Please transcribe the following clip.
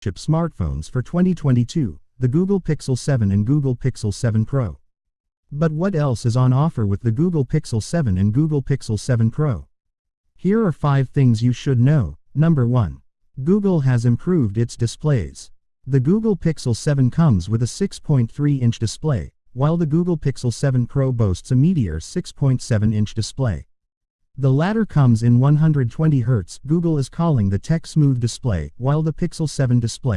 flagship smartphones for 2022, the Google Pixel 7 and Google Pixel 7 Pro. But what else is on offer with the Google Pixel 7 and Google Pixel 7 Pro? Here are 5 things you should know. Number 1. Google has improved its displays. The Google Pixel 7 comes with a 6.3-inch display, while the Google Pixel 7 Pro boasts a Meteor 6.7-inch display. The latter comes in 120Hz, Google is calling the Tech Smooth display, while the Pixel 7 display